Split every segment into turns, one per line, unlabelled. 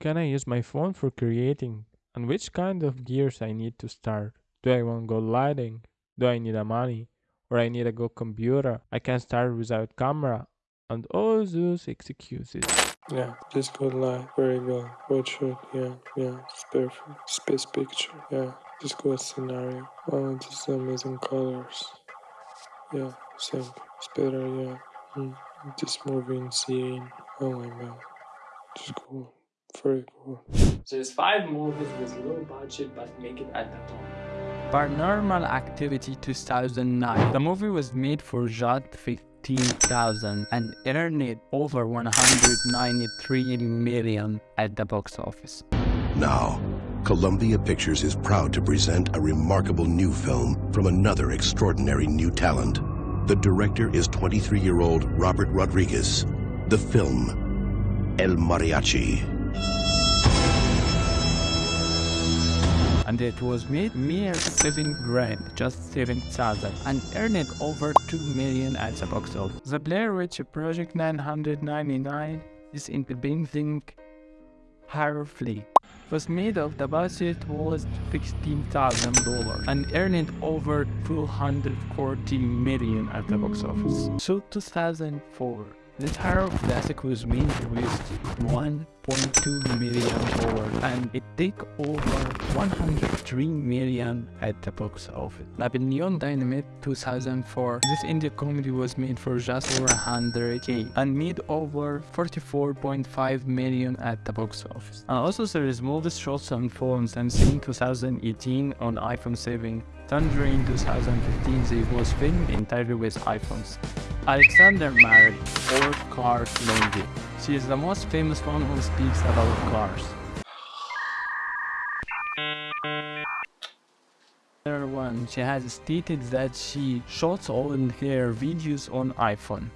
can I use my phone for creating? And which kind of gears I need to start? Do I want good lighting? Do I need a money? Or I need a good computer? I can start without camera. And all those excuses.
Yeah, just good light, very good. Good shot, yeah, yeah, it's perfect. Space picture, yeah, just good scenario. Oh, just amazing colors. Yeah, same. It's better, yeah. Mm. This moving scene, oh my god, just cool. Very cool.
So there's five movies with low budget but make it at the top.
Paranormal Activity 2009. The movie was made for just 15,000 and earned over 193 million at the box office.
Now, Columbia Pictures is proud to present a remarkable new film from another extraordinary new talent. The director is 23-year-old Robert Rodriguez. The film, El Mariachi.
And it was made mere 7 grand, just 7,000, and earned over 2 million at the box office. The Blair Witch Project 999 is in independent horror flick was made of the budget was $16,000 and earned over 240 million at the box office. So 2004, the horror classic was made with 1.2 million dollars and it took over 103 million at the box office. Napoleon Dynamite 2004. This indie comedy was made for just over 100k and made over 44.5 million at the box office. And also there is movies shots on phones Unsane 2018 on iPhone 7 Tangerine 2015 they was filmed entirely with iPhones. Alexander married four cars lady. She is the most famous one who speaks about cars. One, she has stated that she shoots all her videos on iPhone.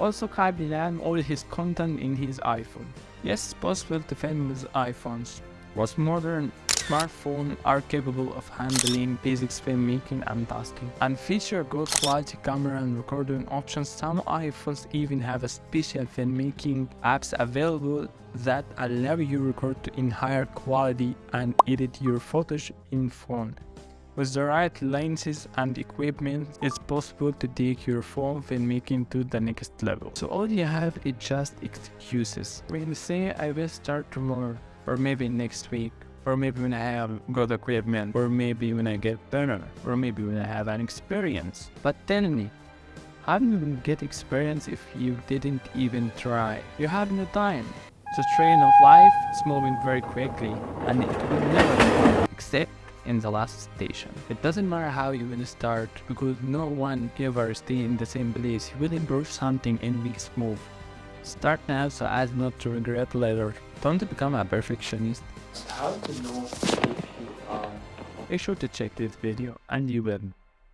Also Kai began all his content in his iPhone. Yes, it's possible to film with iPhones. What's modern smartphones are capable of handling basic filmmaking and tasking and feature good quality camera and recording options. Some iPhones even have a special filmmaking apps available that allow you to record in higher quality and edit your footage in phone. With the right lenses and equipment, it's possible to take your phone filmmaking to the next level. So all you have is just excuses. When you say I will start tomorrow or maybe next week or maybe when I have good equipment, or maybe when I get better, or maybe when I have an experience. But tell me, how do you get experience if you didn't even try? You have no time. The train of life is moving very quickly, and it will never stop, except in the last station. It doesn't matter how you will start, because no one ever stay in the same place. You will improve something and this move. Start now so as not to regret later. Don't become a perfectionist.
How to know if you are...
Make sure to check this video and you will